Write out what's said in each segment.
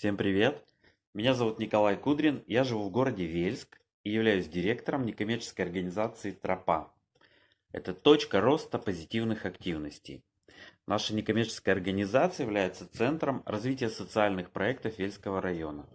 Всем привет! Меня зовут Николай Кудрин, я живу в городе Вельск и являюсь директором некоммерческой организации «Тропа». Это точка роста позитивных активностей. Наша некоммерческая организация является центром развития социальных проектов Вельского района.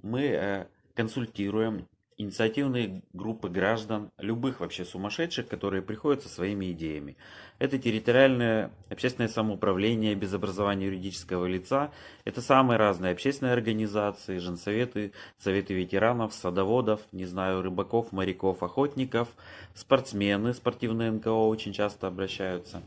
Мы э, консультируем инициативные группы граждан, любых вообще сумасшедших, которые приходят со своими идеями. Это территориальное общественное самоуправление без образования юридического лица, это самые разные общественные организации, женсоветы, советы ветеранов, садоводов, не знаю, рыбаков, моряков, охотников, спортсмены, спортивные НКО очень часто обращаются.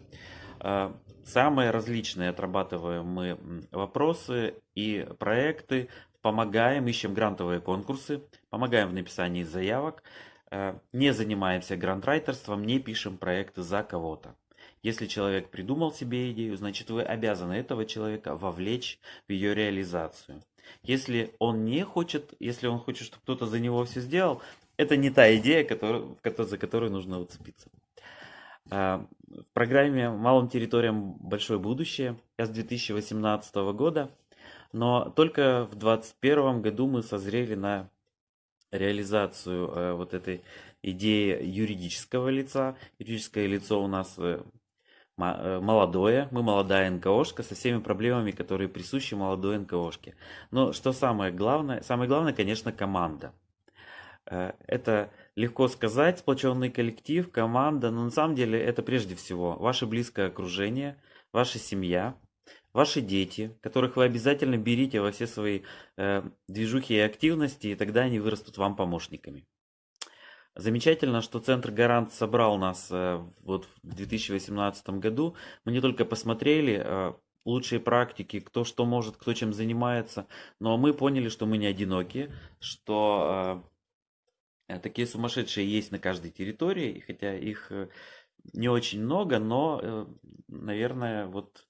А, самые различные отрабатываем мы вопросы и проекты помогаем, ищем грантовые конкурсы, помогаем в написании заявок, э, не занимаемся грантрайтерством, не пишем проекты за кого-то. Если человек придумал себе идею, значит вы обязаны этого человека вовлечь в ее реализацию. Если он не хочет, если он хочет, чтобы кто-то за него все сделал, это не та идея, которую, за которую нужно уцепиться. Э, в программе «Малым территориям большое будущее» я с 2018 года но только в 2021 году мы созрели на реализацию э, вот этой идеи юридического лица. Юридическое лицо у нас э, э, молодое, мы молодая НКОшка со всеми проблемами, которые присущи молодой НКОшке. Но что самое главное? Самое главное, конечно, команда. Э, это легко сказать, сплоченный коллектив, команда, но на самом деле это прежде всего ваше близкое окружение, ваша семья, ваши дети, которых вы обязательно берите во все свои э, движухи и активности, и тогда они вырастут вам помощниками. Замечательно, что Центр Гарант собрал нас э, вот в 2018 году. Мы не только посмотрели э, лучшие практики, кто что может, кто чем занимается, но мы поняли, что мы не одиноки, что э, такие сумасшедшие есть на каждой территории, хотя их э, не очень много, но, э, наверное, вот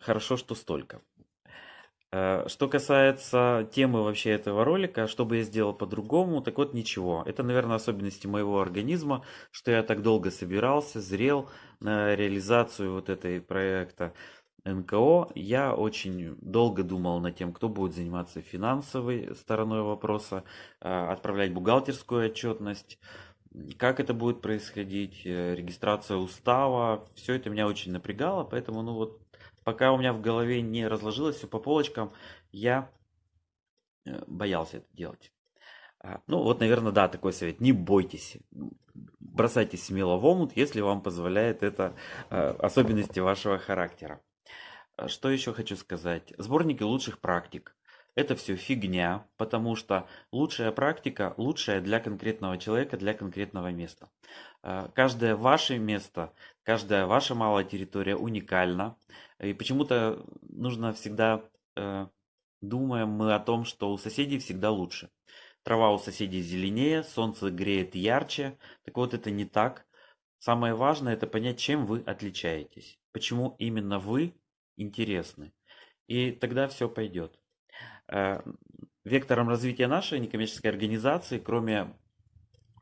хорошо, что столько. Э, что касается темы вообще этого ролика, что бы я сделал по-другому, так вот ничего. Это, наверное, особенности моего организма, что я так долго собирался, зрел на реализацию вот этой проекта НКО. Я очень долго думал над тем, кто будет заниматься финансовой стороной вопроса, э, отправлять бухгалтерскую отчетность, как это будет происходить, э, регистрация устава, все это меня очень напрягало, поэтому, ну вот, пока у меня в голове не разложилось все по полочкам, я э, боялся это делать. А, ну вот, наверное, да, такой совет. Не бойтесь. Бросайте смело в омут, если вам позволяет это э, особенности вашего характера. Что еще хочу сказать? Сборники лучших практик это все фигня, потому что лучшая практика лучшая для конкретного человека, для конкретного места. Э, каждое ваше место, каждая ваша малая территория уникальна. И почему-то нужно всегда, э, думаем мы о том, что у соседей всегда лучше. Трава у соседей зеленее, солнце греет ярче. Так вот, это не так. Самое важное это понять, чем вы отличаетесь. Почему именно вы интересны. И тогда все пойдет. Э, вектором развития нашей некоммерческой организации, кроме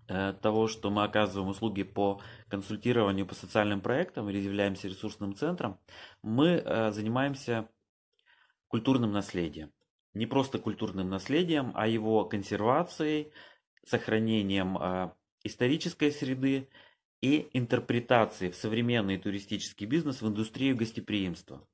э, того, что мы оказываем услуги по консультированию по социальным проектам или являемся ресурсным центром, мы э, занимаемся культурным наследием. Не просто культурным наследием, а его консервацией, сохранением исторической среды и интерпретацией в современный туристический бизнес в индустрию гостеприимства.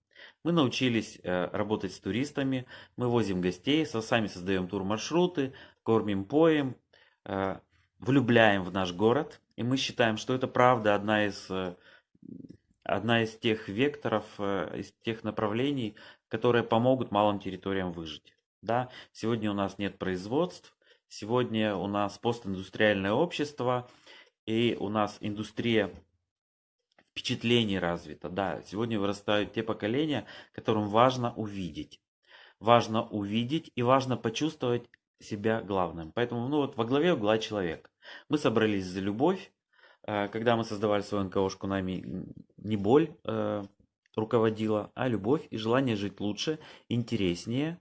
Мы научились э, работать с туристами, мы возим гостей, сами создаем турмаршруты, кормим, поем, э, влюбляем в наш город. И мы считаем, что это правда одна из, э, одна из тех векторов, из тех направлений, которые помогут малым территориям выжить. Да, сегодня у нас нет производств, сегодня у нас постиндустриальное общество, и у нас индустрия впечатлений развито. Да, сегодня вырастают те поколения, которым важно увидеть. Важно увидеть и важно почувствовать себя главным. Поэтому ну, вот во главе угла человек. Мы собрались за любовь. Э, когда мы создавали свою НКОшку, нами не боль э, руководила, а любовь и желание жить лучше, интереснее.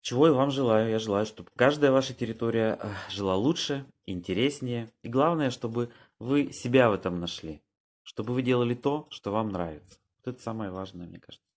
Чего я вам желаю? Я желаю, чтобы каждая ваша территория э, жила лучше, интереснее. И главное, чтобы вы себя в этом нашли чтобы вы делали то, что вам нравится. Вот это самое важное, мне кажется.